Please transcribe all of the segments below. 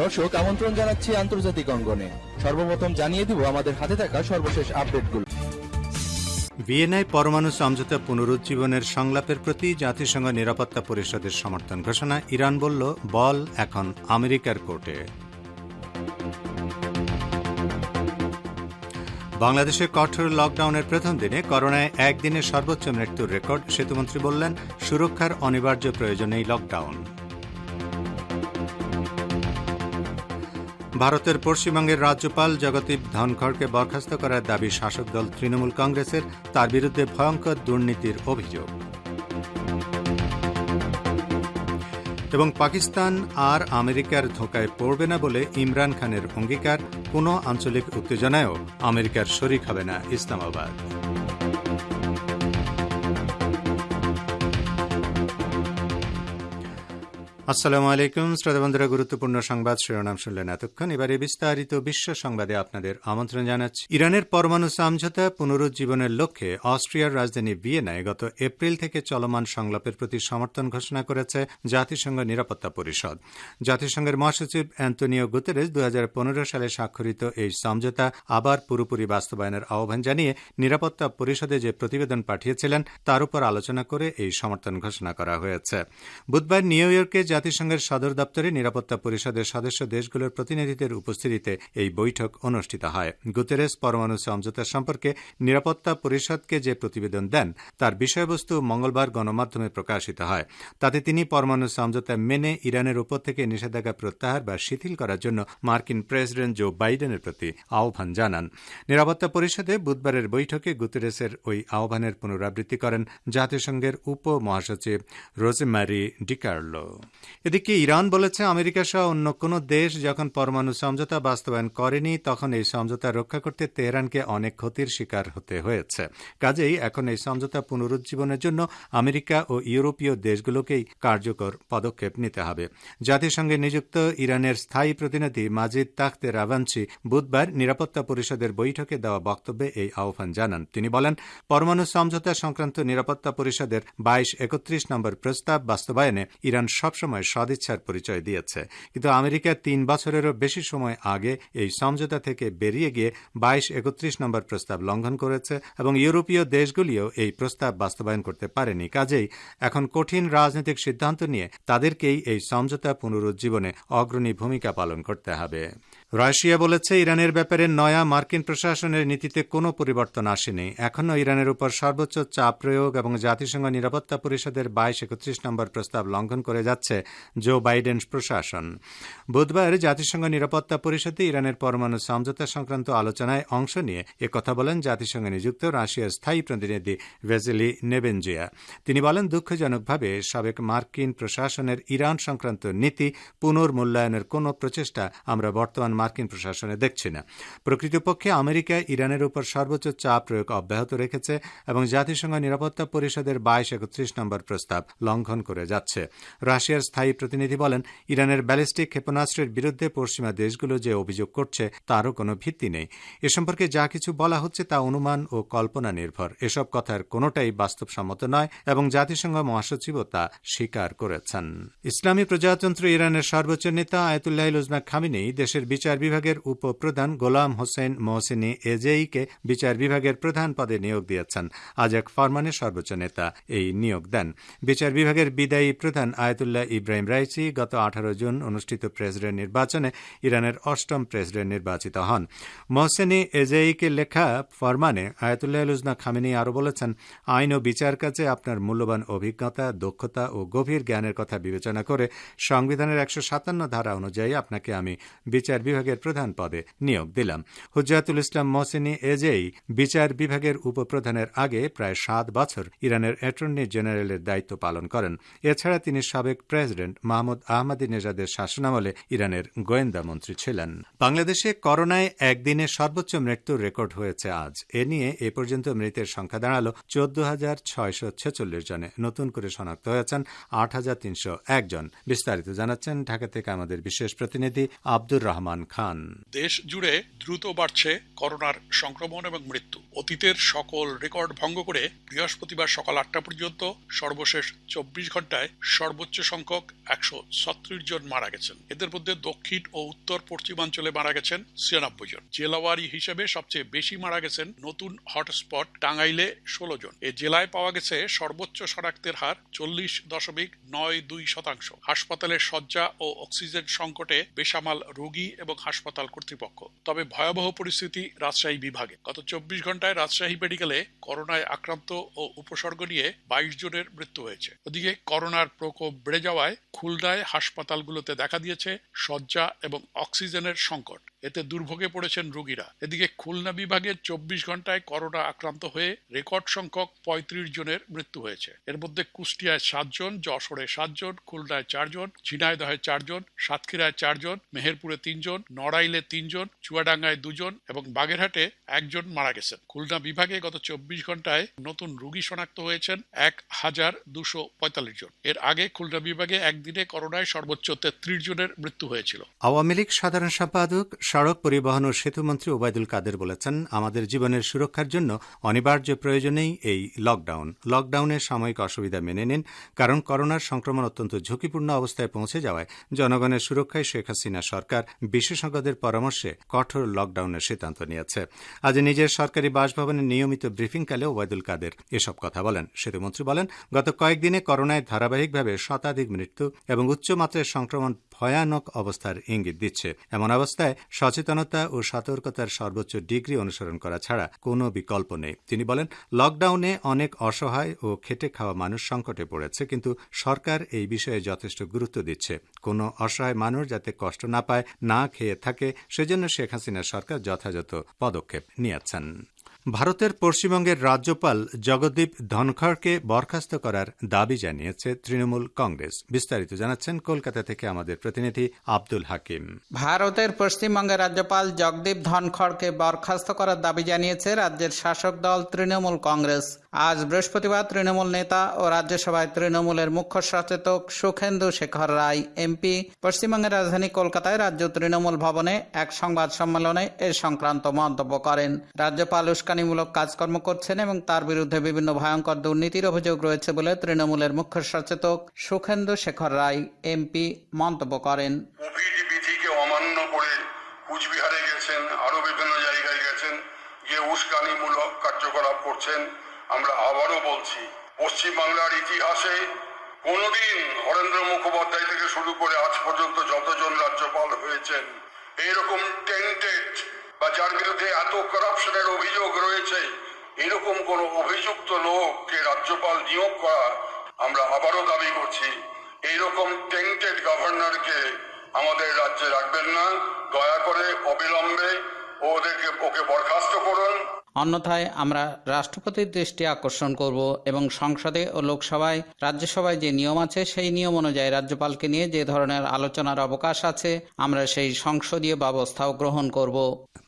দর্শক, আমন্ত্রণ জানাচ্ছি আন্তর্জাতিক অঙ্গনে। সর্বপ্রথম জানিয়ে দিব আমাদের হাতে থাকা সর্বশেষ আপডেটগুলো। ভিয়েনায় পরমাণু সমঝোতা পুনরুজ্জীবনের সংলাপের প্রতি জাতিসংঘ নিরাপত্তা পরিষদের সমর্থন ঘোষণা, ইরান বলল, বল এখন আমেরিকার কোর্টে। বাংলাদেশে কঠোর লকডাউনের প্রথম দিনে করোনায় একদিনের সর্বোচ্চ মৃত্যুর রেকর্ড, সেতুমন্ত্রী বললেন, সুরক্ষার অনিবার্য প্রয়োজনেই লকডাউন। ভারতের পশ্চিমবঙ্গের রাজ্যপাল জগদীপ ধনখড়কে বরখাস্ত করার দাবি শাসক দল তৃণমূল কংগ্রেসের, তার বিরুদ্ধে ভয়ঙ্কর দুর্নীতির অভিযোগ। এবং পাকিস্তান আর আমেরিকার ধোকায় পড়বে না বলে ইমরান খানের অঙ্গীকার কোনো আঞ্চলিক উত্তেজনায়ও আমেরিকার শরিক হবে না ইসলামাবাদ। আসসালামু আলাইকুম, শ্রোতা বন্ধুরা, গুরুত্বপূর্ণ সংবাদ শিরোনাম শুনলেন এতক্ষণ। এবারে বিস্তারিত বিশ্ব সংবাদে আপনাদের আমন্ত্রণ জানাচ্ছি। ইরানের পরমাণু সমঝোতা পুনরুজ্জীবনের লক্ষ্যে অস্ট্রিয়ার রাজধানী ভিয়েনায় গত এপ্রিল থেকে চলমান সংলাপের প্রতি সমর্থন ঘোষণা করেছে জাতিসংঘ নিরাপত্তা পরিষদ। জাতিসংঘের মহাসচিব অ্যান্তনিও গুতেরেস দু হাজার পনেরো সালে স্বাক্ষরিত এই সমঝোতা আবার পুরোপুরি বাস্তবায়নের আহ্বান জানিয়ে নিরাপত্তা পরিষদে যে প্রতিবেদন পাঠিয়েছিলেন, তার উপর আলোচনা করে এই সমর্থন ঘোষণা করা হয়েছে। বুধবার নিউ ইয়র্কে জাতিসংঘের সদর দপ্তরে নিরাপত্তা পরিষদের সদস্য দেশগুলোর প্রতিনিধিদের উপস্থিতিতে এই বৈঠক অনুষ্ঠিত হয়। গুতেরেস পরমাণু সমঝোতা সম্পর্কে নিরাপত্তা পরিষদকে যে প্রতিবেদন দেন, তার বিষয়বস্তু মঙ্গলবার গণমাধ্যমে প্রকাশিত হয়। তাতে তিনি পরমাণু সমঝোতা মেনে ইরানের উপর থেকে নিষেধাজ্ঞা প্রত্যাহার বা শিথিল করার জন্য মার্কিন প্রেসিডেন্ট জো বাইডেনের প্রতি আহ্বান জানান। নিরাপত্তা পরিষদে বুধবারের বৈঠকে গুতেরেসের ওই আহ্বানের পুনরাবৃত্তি করেন জাতিসংঘের উপ মহাসচিব রোজেমারি ডিকার্লো। এদিকে ইরান বলেছে, আমেরিকা সহ অন্য কোন দেশ যখন পরমাণু সমঝোতা বাস্তবায়ন করেনি, তখন এই সমঝোতা রক্ষা করতে তেহরানকে অনেক ক্ষতির শিকার হতে হয়েছে। কাজেই এখন এই সমঝোতা পুনরুজ্জীবনের জন্য আমেরিকা ও ইউরোপীয় দেশগুলোকেই কার্যকর পদক্ষেপ নিতে হবে। জাতিসংঘে নিযুক্ত ইরানের স্থায়ী প্রতিনিধি মাজিদ তাখতে রাভাঞ্চি বুধবার নিরাপত্তা পরিষদের বৈঠকে দেওয়া বক্তব্যে এই আহ্বান জানান। তিনি বলেন, পরমাণু সমঝোতা সংক্রান্ত নিরাপত্তা পরিষদের বাইশ একত্রিশ নম্বর প্রস্তাব বাস্তবায়নে ইরান সবসময় সদিচ্ছার পরিচয় দিয়েছে। কিন্তু আমেরিকা তিন বছরেরও বেশি সময় আগে এই সমঝোতা থেকে বেরিয়ে গিয়ে বাইশ একত্রিশ নম্বর প্রস্তাব লঙ্ঘন করেছে এবং ইউরোপীয় দেশগুলিও এই প্রস্তাব বাস্তবায়ন করতে পারেনি। কাজেই এখন কঠিন রাজনৈতিক সিদ্ধান্ত নিয়ে তাদেরকেই এই সমঝোতা পুনরুজ্জীবনে অগ্রণী ভূমিকা পালন করতে হবে। রাশিয়া বলেছে, ইরানের ব্যাপারে নয়া মার্কিন প্রশাসনের নীতিতে কোনো পরিবর্তন আসেনি। এখনও ইরানের উপর সর্বোচ্চ চাপ প্রয়োগ এবং জাতিসংঘ নিরাপত্তা পরিষদের বাইশ একত্রিশ নম্বর প্রস্তাব লঙ্ঘন করে যাচ্ছে জো বাইডেন প্রশাসন। বুধবার জাতিসংঘ নিরাপত্তা পরিষদে ইরানের পরমাণু সমঝোতা সংক্রান্ত আলোচনায় অংশ নিয়ে একথা বলেন জাতিসংঘে নিযুক্ত রাশিয়ার স্থায়ী প্রতিনিধি ভেজেলি নেবেনজিয়া। তিনি বলেন, দুঃখজনকভাবে সাবেক মার্কিন প্রশাসনের ইরান সংক্রান্ত নীতি পুনর্মূল্যায়নের কোনো প্রচেষ্টা আমরা বর্তমান মার্কিন প্রশাসনে দেখছি না। প্রকৃতপক্ষে আমেরিকা ইরানের উপর সর্বোচ্চ চাপ প্রয়োগ অব্যাহত রেখেছে এবং জাতিসংঘ নিরাপত্তা পরিষদের বাইশ একত্রিশ নম্বর প্রস্তাব লঙ্ঘন করে যাচ্ছে। রাশিয়ার স্থায়ী প্রতিনিধি বলেন, ইরানের ব্যালিস্টিক ক্ষেপণাস্ত্রের বিরুদ্ধে পশ্চিমা দেশগুলো যে অভিযোগ করছে তারও কোনো ভিত্তি নেই। এ সম্পর্কে যা কিছু বলা হচ্ছে তা অনুমান ও কল্পনা নির্ভর। এসব কথার কোনোটাই বাস্তবসম্মত নয় এবং জাতিসংঘ মহাসচিবও তা স্বীকার করেছেন। ইসলামী প্রজাতন্ত্র ইরানের সর্বোচ্চ নেতা আয়তুল্লাহ খামিনি দেশের বিচার বিভাগের উপপ্রধান গোলাম হোসেন মোহসিনী এজেইকে বিচার বিভাগের প্রধান পদে নিয়োগ দিয়েছেন। আজ এক ফরমানে সর্বোচ্চ নেতা এই নিয়োগ দেন। বিচার বিভাগের বিদায়ী প্রধান আয়তুল্লাহ ইব্রাহিম রাইসি গত আঠারো জুন অনুষ্ঠিত প্রেসিডেন্ট নির্বাচনে ইরানের অষ্টম প্রেসিডেন্ট নির্বাচিত হন। মোহসেনি এজেইকে লেখা ফরমানে আয়াতুল্লাহ উজনা খামিনি আরও বলেছেন, আইন ও বিচার কাজে আপনার মূল্যবান অভিজ্ঞতা, দক্ষতা ও গভীর জ্ঞানের কথা বিবেচনা করে সংবিধানের একশো সাতান্ন ধারা অনুযায়ী আপনাকে আমি বিচার বিভাগের প্রধান পদে নিয়োগ দিলাম। হুজাতুল ইসলাম মোহসেনি এজেই বিচার বিভাগের উপপ্রধানের আগে প্রায় সাত বছর ইরানের অ্যাটর্নি জেনারেলের দায়িত্ব পালন করেন। এছাড়া তিনি সাবেক প্রেসিডেন্ট মাহমুদ আহমদি নেজাদের শাসনামলে ইরানের গোয়েন্দা মন্ত্রী ছিলেন। বাংলাদেশে করোনায় একদিনে সর্বোচ্চ মৃত্যুর রেকর্ড হয়েছে আজ। এ নিয়ে এ পর্যন্ত মৃতের সংখ্যা দাঁড়াল চোদ্দ হাজার ছয়শো ছেচল্লিশ জনে। নতুন করে শনাক্ত হয়েছেন আট হাজার তিনশো একজন বিস্তারিত জানাচ্ছেন ঢাকা থেকে আমাদের বিশেষ প্রতিনিধি আব্দুর রহমান খান। দেশ জুড়ে দ্রুত বাড়ছে করোনার সংক্রমণ এবং মৃত্যু। অতীতের সকল রেকর্ড ভঙ্গ করে বৃহস্পতিবার সকাল আটটা পর্যন্ত সর্বশেষ চব্বিশ ঘন্টায় সর্বোচ্চ সংখ্যক একশো ছত্রিশ জন মারা গেছেন। এদের মধ্যে দক্ষিণ ও উত্তর পশ্চিমাঞ্চলে মারা গেছেন ছিয়ানব্বই জন। জেলাওয়ারি হিসেবে সবচেয়ে বেশি মারা গেছেন নতুন হটস্পট টাঙ্গাইলে ষোলো জন। এ জেলায় পাওয়া গেছে সর্বোচ্চ শনাক্তের হার চল্লিশ দশমিক নয় দুই শতাংশ। হাসপাতালের শয্যা ও অক্সিজেন সংকটে বেসামাল রোগী এবং হাসপাতাল কর্তৃপক্ষ। তবে ভয়াবহ পরিস্থিতি রাজশাহী বিভাগে। গত চব্বিশ ঘন্টায় রাজশাহী মেডিকেলে করোনায় আক্রান্ত ও উপসর্গ নিয়ে বাইশ জনের মৃত্যু হয়েছে। ওদিকে করোনার প্রকোপ বেড়ে যাওয়ায় খুলনায় হাসপাতালগুলোতে দেখা দিয়েছে শয্যা এবং অক্সিজেনের সংকট। এতে দুর্ভোগে পড়েছেন রোগীরা। এদিকে খুলনা বিভাগে চব্বিশ ঘন্টায় করোনা আক্রান্ত হয়ে রেকর্ড সংখ্যক পঁয়ত্রিশ জনের মৃত্যু হয়েছে। এর মধ্যে কুষ্টিয়ায় সাতজন যশোরে সাতজন খুলনায় চারজন ঝিনাইদহে চারজন সাতক্ষীরায় চারজন মেহেরপুরে তিনজন নড়াইলে তিনজন, চুয়াডাঙ্গায় দুজন এবং বাগেরহাটে একজন মারা গেছেন। খুলনা বিভাগে গত চব্বিশ ঘন্টায় নতুন রোগী শনাক্ত হয়েছেন এক হাজার দুশো পঁয়তাল্লিশ জন। এর আগে খুলনা বিভাগে একদিনে করোনায় সর্বোচ্চ তেত্রিশ জনের মৃত্যু হয়েছিল। আওয়ামী লীগ সাধারণ সম্পাদক, সড়ক পরিবহন ও সেতুমন্ত্রী ওবায়দুল কাদের বলেছেন, আমাদের জীবনের সুরক্ষার জন্য অনিবার্য প্রয়োজনেই এই লকডাউন। লকডাউনের সাময়িক অসুবিধা মেনে নিন, কারণ করোনার সংক্রমণ অত্যন্ত ঝুঁকিপূর্ণ অবস্থায় পৌঁছে যাওয়ায় জনগণের সুরক্ষায় শেখ হাসিনা সরকার বিশেষজ্ঞদের পরামর্শে কঠোর লকডাউনের সিদ্ধান্ত নিয়েছে। আজ নিজের সরকারি বাসভবনে নিয়মিত ব্রিফিংকালে ওবায়দুল কাদের এসব কথা বলেন। সেতুমন্ত্রী বলেন, গত কয়েকদিনে করোনায় ধারাবাহিকভাবে শতাধিক মৃত্যু এবং উচ্চমাত্রায় সংক্রমণ ভয়ানক অবস্থার ইঙ্গিত দিচ্ছে। এমন অবস্থায় সচেতনতা ও সতর্কতার সর্বোচ্চ ডিগ্রি অনুসরণ করা ছাড়া কোনো বিকল্প নেই। তিনি বলেন, লকডাউনে অনেক অসহায় ও খেটে খাওয়া মানুষ সংকটে পড়েছে, কিন্তু সরকার এই বিষয়ে যথেষ্ট গুরুত্ব দিচ্ছে। কোনো অসহায় মানুষ যাতে কষ্ট না পায়, না খেয়ে থাকে সেজন্য শেখ হাসিনা সরকার যথাযথ পদক্ষেপ নিয়েছেন। ভারতের পশ্চিমবঙ্গের রাজ্যপাল জগদীপ ধনখড়কে বরখাস্ত করার দাবি জানিয়েছে তৃণমূল কংগ্রেস। বিস্তারিত জানাচ্ছেন কলকাতা থেকে আমাদের প্রতিনিধি আব্দুল হাকিম। ভারতের পশ্চিমবঙ্গের রাজ্যপাল জগদীপ ধনখড়কে বরখাস্ত করার দাবি জানিয়েছে রাজ্যের শাসক দল তৃণমূল কংগ্রেস। আজ বৃহস্পতিবার তৃণমূল নেতা ও রাজ্যসভায় তৃণমূলের মুখ্য সচেতক সুখেন্দু শেখর রায় এমপি পশ্চিমবঙ্গের রাজধানী কলকাতায় রাজ্য তৃণমূল ভবনে এক সংবাদ সম্মেলনে এ সংক্রান্ত মন্তব্য করেন। রাজ্যপাল উস্কানিমূলক কাজকর্ম করছেন এবং তার বিরুদ্ধে বিভিন্ন ভয়ঙ্কর দুর্নীতির অভিযোগ রয়েছে বলে তৃণমূলের মুখ্য সচেতক সুখেন্দু শেখর রায় এমপি মন্তব্য করেন। অমান্য করে কুচবিহারে গেছেন আরও বিভিন্ন জায়গায় গেছেন উস্কানিমূলক কার্যকলাপ করছেন, আমরা আবারও বলছি, পশ্চিমবাংলার ইতিহাসে কোনোদিন হরেন্দ্র মুখোপাধ্যায় থেকে শুরু করে আজ পর্যন্ত যতজন রাজ্যপাল হয়েছেন এরকম টেন্টেড বা যার বিরুদ্ধে এত করাপশনের অভিযোগ রয়েছে, এরকম কোন অভিযুক্ত লোককে রাজ্যপাল নিয়োগ করা আমরা আবারও দাবি করছি। এইরকম টেন্টেড গভর্নরকে আমাদের রাজ্যে রাখবেন না। দয়া করে অবিলম্বে ওদেরকে, ওকে বরখাস্ত করুন। অন্যথায় আমরা রাষ্ট্রপতির দৃষ্টি আকর্ষণ করব এবং সংসদে ও লোকসভায়, রাজ্যসভায় যে নিয়ম আছে সেই নিয়ম অনুযায়ী রাজ্যপালকে নিয়ে যে ধরনের আলোচনার অবকাশ আছে, আমরা সেই সংসদীয় ব্যবস্থাও গ্রহণ করব।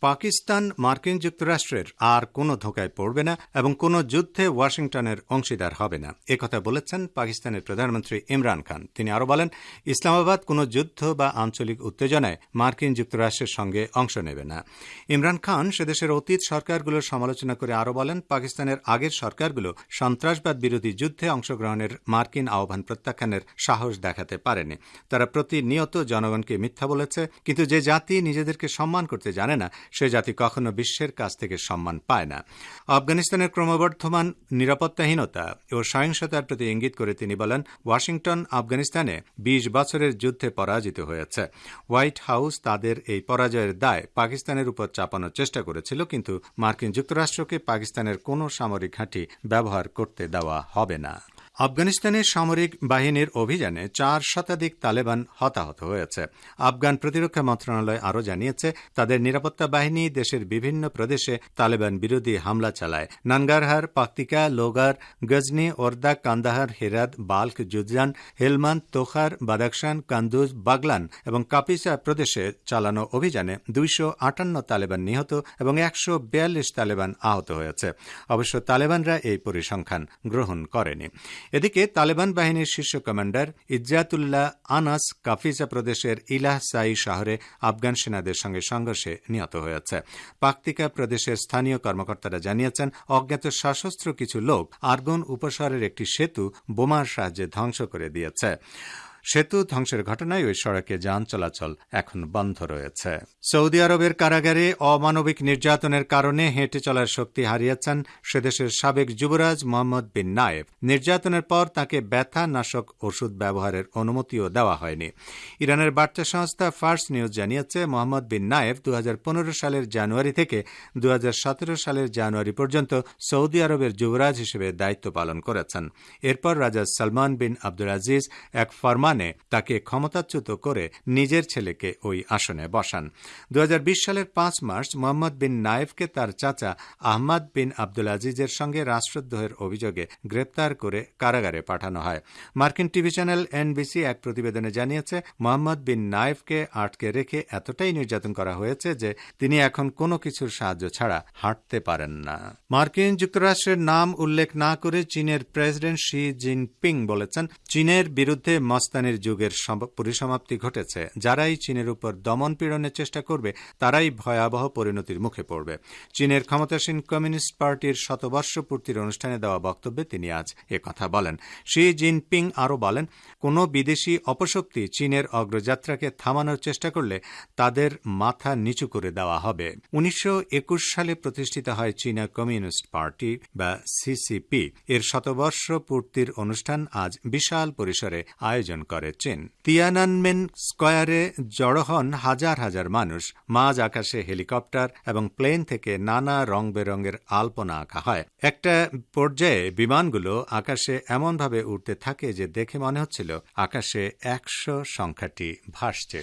পাকিস্তান, মার্কিন যুক্তরাষ্ট্রের আর কোনো ধোকায় পড়বে না এবং কোনো যুদ্ধে ওয়াশিংটনের অংশীদার হবে না। একথা বলেছেন পাকিস্তানের প্রধানমন্ত্রী ইমরান খান। তিনি আরও বলেন, ইসলামাবাদ কোনো যুদ্ধ বা আঞ্চলিক উত্তেজনায় মার্কিন যুক্তরাষ্ট্রের সঙ্গে অংশ নেবে না। ইমরান খান সেদেশের অতীত সরকারগুলোর সমালোচনা করে আরও বলেন, পাকিস্তানের আগের সরকারগুলো সন্ত্রাসবাদ বিরোধী যুদ্ধে অংশগ্রহণের মার্কিন আহ্বান প্রত্যাখ্যানের সাহস দেখাতে পারেনি। তারা প্রতিনিয়ত জনগণকে মিথ্যা বলেছে, কিন্তু যে জাতি নিজেদেরকে সম্মান করতে জানে না, সে জাতি কখনো বিশ্বের কাছ থেকে সম্মান পায় না। আফগানিস্তানের ক্রমবর্ধমান নিরাপত্তাহীনতা ও সহিংসতার প্রতি ইঙ্গিত করে তিনি বলেন, ওয়াশিংটন, আফগানিস্তানে বিশ বছরের যুদ্ধে পরাজিত হয়েছে। হোয়াইট হাউস তাদের এই পরাজয়ের দায় পাকিস্তানের উপর চাপানোর চেষ্টা করেছিল, কিন্তু মার্কিন যুক্তরাষ্ট্রকে পাকিস্তানের কোনো সামরিক ঘাঁটি ব্যবহার করতে দেওয়া হবে না। আফগানিস্তানের সামরিক বাহিনীর অভিযানে চার শতাধিক তালেবান হতাহত হয়েছে। আফগান প্রতিরক্ষা মন্ত্রণালয় আরও জানিয়েছে, তাদের নিরাপত্তা বাহিনী দেশের বিভিন্ন প্রদেশে তালেবান বিরোধী হামলা চালায়। নানগারহার পাক্তিকা, লোগার, গজনি, ওরদা, কান্দাহার, হেরাত, বাল্ক জুজান হেলমান, তোখার বাদাকশান কান্দুজ, বাগলান এবং কাপিসা প্রদেশে চালানো অভিযানে দুইশো আটান্ন তালেবান নিহত এবং একশো বিয়াল্লিশ তালেবান আহত হয়েছে। অবশ্য তালেবানরা এই পরিসংখ্যান গ্রহণ করেনি। এদিকে তালেবান বাহিনীর শীর্ষ কমান্ডার ইজাতুল্লাহ আনাস কাফিজা প্রদেশের ইলাহ সাই শহরে আফগান সেনাদের সঙ্গে সংঘর্ষে নিহত হয়েছে। পাকতিকা প্রদেশের স্থানীয় কর্মকর্তারা জানিয়েছেন, অজ্ঞাত সশস্ত্র কিছু লোক আর্গন উপশহরের একটি সেতু বোমার সাহায্যে ধ্বংস করে দিয়েছে। সেতু ধ্বংসের ঘটনায় ওই সড়কে যান চলাচল এখন বন্ধ রয়েছে। সৌদি আরবের কারাগারে অমানবিক নির্যাতনের কারণে হেঁটে চলার শক্তি হারিয়েছেন সেদেশের সাবেক যুবরাজ মোহাম্মদ বিন নায়েব। নির্যাতনের পর তাকে ব্যথা নাশক ওষুধ ব্যবহারের অনুমতিও দেওয়া হয়নি। ইরানের বার্তা সংস্থা ফার্স্ট নিউজ জানিয়েছে, মোহাম্মদ বিন নায়েব দু হাজার পনেরো সালের জানুয়ারি থেকে দু হাজার সতেরো সালের জানুয়ারি পর্যন্ত সৌদি আরবের যুবরাজ হিসেবে দায়িত্ব পালন করেছেন। এরপর রাজা সালমান বিন আব্দুল আজিজ এক ফরমান মানে তাকে ক্ষমতাচ্যুত করে নিজের ছেলেকে ওই আসনে বসান। দু সালের পাঁচ মার্চ, মোহাম্মদ বিন নায়েফকে তার চাচা আহমদ বিন আব্দুল আজিজের সঙ্গে রাষ্ট্রদ্রোহের অভিযোগে গ্রেপ্তার করে কারাগারে পাঠানো হয়। মার্কিন টিভি চ্যানেল এনবিসি এক প্রতিবেদনে জানিয়েছে, মোহাম্মদ বিন নায়েফকে আটকে রেখে এতটাই নির্যাতন করা হয়েছে যে তিনি এখন কোনো কিছুর সাহায্য ছাড়া হাঁটতে পারেন না। মার্কিন যুক্তরাষ্ট্রের নাম উল্লেখ না করে চীনের প্রেসিডেন্ট শি জিনপিং বলেছেন, চীনের বিরুদ্ধে মস্তান পাকিস্তানের যুগের পরিসমাপ্তি ঘটেছে। যারাই চীনের উপর দমন পীড়নের চেষ্টা করবে, তারাই ভয়াবহ পরিণতির মুখে পড়বে। চীনের ক্ষমতাসীন কমিউনিস্ট পার্টির শতবর্ষ পূর্তির অনুষ্ঠানে দেওয়া বক্তব্যে তিনি আজ কথা বলেন। শি জিনপিং আরও বলেন, কোন বিদেশি অপশক্তি চীনের অগ্রযাত্রাকে থামানোর চেষ্টা করলে তাদের মাথা নিচু করে দেওয়া হবে। উনিশশো একুশ সালে প্রতিষ্ঠিত হয় চীনা কমিউনিস্ট পার্টি, বা সিসিপি এর শতবর্ষ পূর্তির অনুষ্ঠান আজ বিশাল পরিসরে আয়োজন করে চীন তিয়ানানমেন স্কোয়ারে জড়ো হন হাজার হাজার মানুষ। মাঝ আকাশে হেলিকপ্টার এবং প্লেন থেকে নানা রং বেরঙের আলপনা আঁকা হয়। একটা পর্যায়ে বিমানগুলো আকাশে এমনভাবে উঠতে থাকে যে দেখে মনে হচ্ছিল আকাশে একশো সংখ্যাটি ভাসছে।